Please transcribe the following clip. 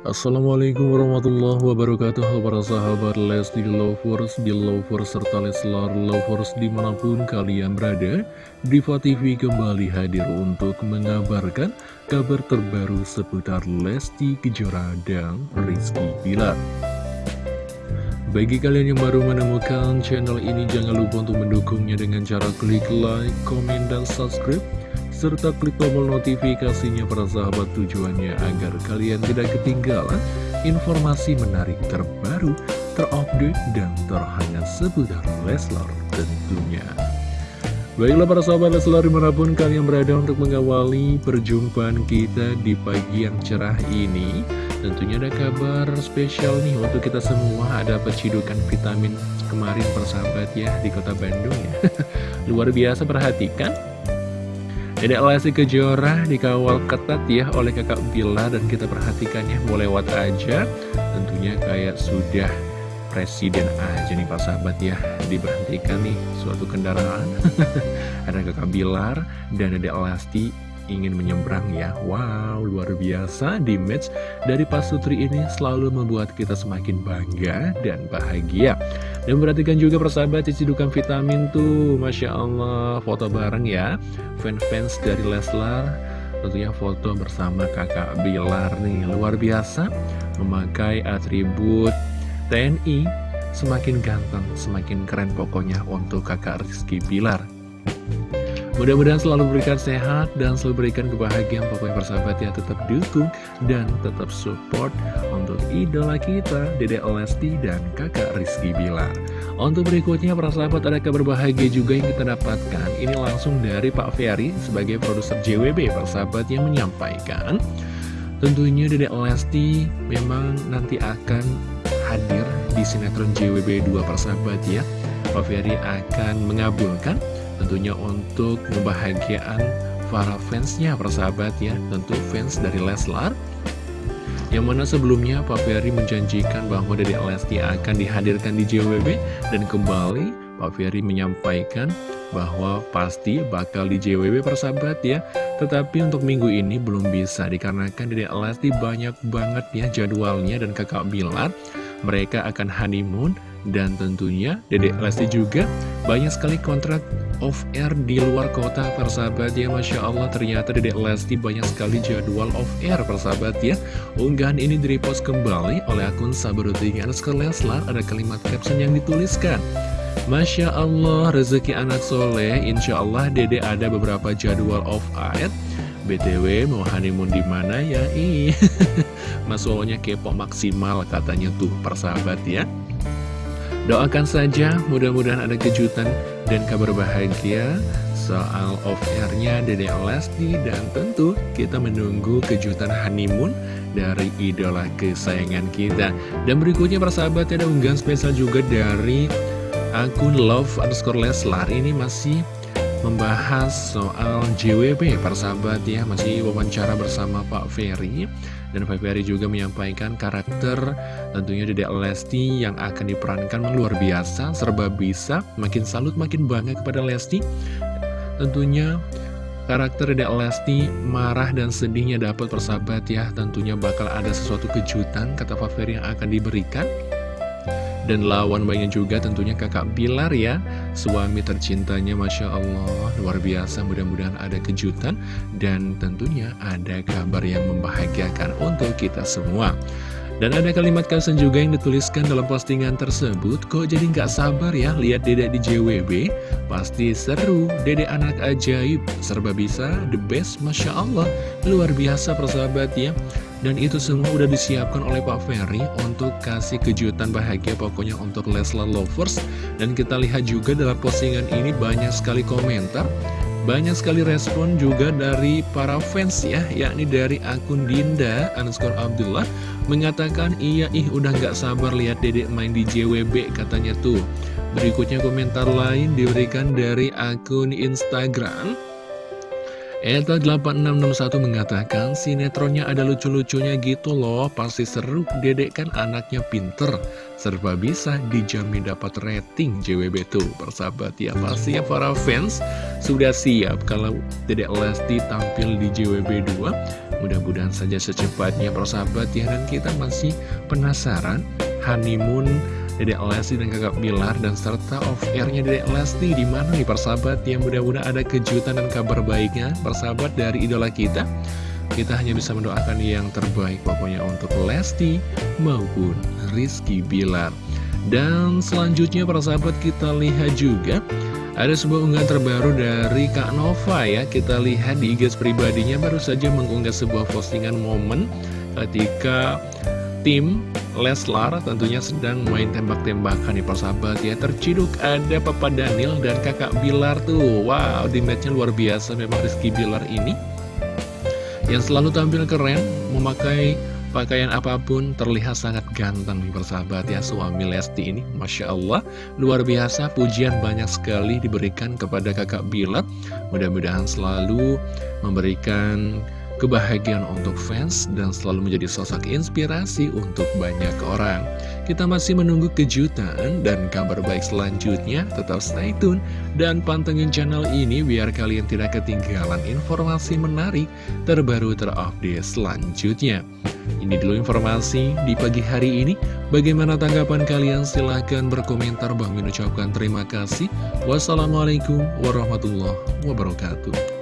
Assalamualaikum warahmatullahi wabarakatuh. Para sahabat Lesti Lovers, Belovers, serta Leslar Lovers di mana pun kalian berada Diva TV kembali hadir untuk mengabarkan kabar terbaru seputar Lesti Kejora dan Rizky Bilar. Bagi kalian yang baru menemukan channel ini jangan lupa untuk mendukungnya dengan cara klik like, komen, dan subscribe serta klik tombol notifikasinya para sahabat tujuannya agar kalian tidak ketinggalan informasi menarik terbaru, terupdate, dan terhangat seputar Leslar tentunya. Baiklah para sahabat Leslar di mana pun kalian berada untuk mengawali perjumpaan kita di pagi yang cerah ini Tentunya ada kabar spesial nih untuk kita semua. Ada pecidukan vitamin kemarin persahabat ya di kota Bandung ya. Luar biasa perhatikan Dedek Lesti Kejora dikawal ketat ya oleh kakak Bila dan kita perhatikannya mau lewat aja. Tentunya kayak sudah presiden aja nih Pak sahabat ya diberhentikan nih suatu kendaraan. Ada kakak Bilar dan Dedek Lesti ingin menyeberang ya. Wow, luar biasa di match dari Pak Sutri ini selalu membuat kita semakin bangga dan bahagia Dan perhatikan juga persahabat cicidukan vitamin tuh. Masya Allah, foto bareng ya. Fans-fans dari Leslar Tentunya foto bersama kakak Bilar nih. Luar biasa memakai atribut TNI Semakin ganteng, semakin keren pokoknya untuk kakak Rizky Bilar Mudah-mudahan selalu berikan sehat dan selalu berikan kebahagiaan. Pokoknya persahabat ya tetap dukung dan tetap support untuk idola kita Dede Lesti dan kakak Rizky Bilar. Untuk berikutnya para sahabat ada kabar bahagia juga yang kita dapatkan. Ini langsung dari Pak Ferry sebagai produser JWB persahabat yang menyampaikan Tentunya Dede Lesti memang nanti akan hadir di sinetron JWB 2 persahabat ya. Pak Ferry akan mengabulkan tentunya untuk kebahagiaan para fansnya persahabat ya. Tentu fans dari Leslar. Yang mana sebelumnya Pak Ferry menjanjikan bahwa dari Lesti akan dihadirkan di JWB dan kembali Pak Ferry menyampaikan bahwa pasti bakal di JWB persahabat ya. Tetapi untuk minggu ini belum bisa dikarenakan dari Lesti banyak banget ya jadwalnya dan kakak Bilar mereka akan honeymoon dan tentunya Dedek Lesti juga banyak sekali kontrak off-air di luar kota persahabat ya Masya Allah. Ternyata Dedek Lesti banyak sekali jadwal off-air persahabat ya. Unggahan ini direpost kembali oleh akun Sabarutingan Leslar Ada kalimat caption yang dituliskan Masya Allah rezeki anak soleh. Insya Allah Dede ada beberapa jadwal off-air BTW mau honeymoon di mana ya? Ih, Mas Solonya kepo maksimal katanya tuh persahabat ya. Doakan saja mudah-mudahan ada kejutan dan kabar bahagia soal off-airnya Dede Lesti dan tentu kita menunggu kejutan honeymoon dari idola kesayangan kita. Dan berikutnya persahabat ada unggahan spesial juga dari akun love underscore Leslar ini masih membahas soal JWB persahabat ya. Masih wawancara bersama Pak Ferry. Dan Pak Ferry juga menyampaikan karakter tentunya Dedek Lesti yang akan diperankan luar biasa serba bisa. Makin salut makin bangga kepada Lesti. Tentunya karakter Dedek Lesti marah dan sedihnya dapat persahabat ya. Tentunya bakal ada sesuatu kejutan kata Pak Ferry yang akan diberikan dan lawan banyak juga tentunya kakak Bilar ya. Suami tercintanya Masya Allah. Luar biasa mudah-mudahan ada kejutan. Dan tentunya ada kabar yang membahagiakan untuk kita semua. Dan ada kalimat caption juga yang dituliskan dalam postingan tersebut. Kok jadi nggak sabar ya lihat dedek di JWB Pasti seru, dedek anak ajaib. Serba bisa, the best, Masya Allah. Luar biasa persahabat ya dan itu semua udah disiapkan oleh Pak Ferry untuk kasih kejutan bahagia pokoknya untuk Leslar Lovers. Dan kita lihat juga dalam postingan ini banyak sekali komentar, banyak sekali respon juga dari para fans ya, yakni dari akun Dinda underscore Abdullah mengatakan iya ih udah gak sabar lihat dedek main di JWB katanya tuh. Berikutnya komentar lain diberikan dari akun Instagram Eta 8661 mengatakan sinetronnya ada lucu-lucunya gitu loh Pasti seru, dedek kan anaknya pinter. Serba bisa dijamin dapat rating JWB tuh. Persahabat ya pasti ya para fans. Sudah siap kalau dedek Lesti tampil di JWB 2 Mudah-mudahan saja secepatnya persahabat ya. Dan kita masih penasaran honeymoon Dedek Lesti dan kakak Bilar dan serta off-airnya Dedek Lesti di mana nih persahabat yang mudah-mudahan ada kejutan dan kabar baiknya persahabat dari idola kita? Kita hanya bisa mendoakan yang terbaik pokoknya untuk Lesti maupun Rizky Bilar. Dan selanjutnya persahabat kita lihat juga ada sebuah unggahan terbaru dari Kak Nova ya. Kita lihat di IG pribadinya baru saja mengunggah sebuah postingan momen Ketika tim Leslar tentunya sedang main tembak-tembakan nih persahabat ya Terciduk ada Papa Daniel dan kakak Bilar tuh. Wow di matchnya luar biasa memang Rizky Bilar ini. Yang selalu tampil keren Memakai pakaian apa pun terlihat sangat ganteng nih persahabat ya Suami Lesti ini Masya Allah luar biasa. Pujian banyak sekali diberikan kepada kakak Bilar. Mudah-mudahan selalu memberikan kebahagiaan untuk fans dan selalu menjadi sosok inspirasi untuk banyak orang. Kita masih menunggu kejutan dan kabar baik selanjutnya, tetap stay tune dan pantengin channel ini biar kalian tidak ketinggalan informasi menarik terbaru terupdate selanjutnya. Ini dulu informasi di pagi hari ini. Bagaimana tanggapan kalian? Silahkan berkomentar. Bang ucapkan terima kasih. Wassalamualaikum warahmatullahi wabarakatuh.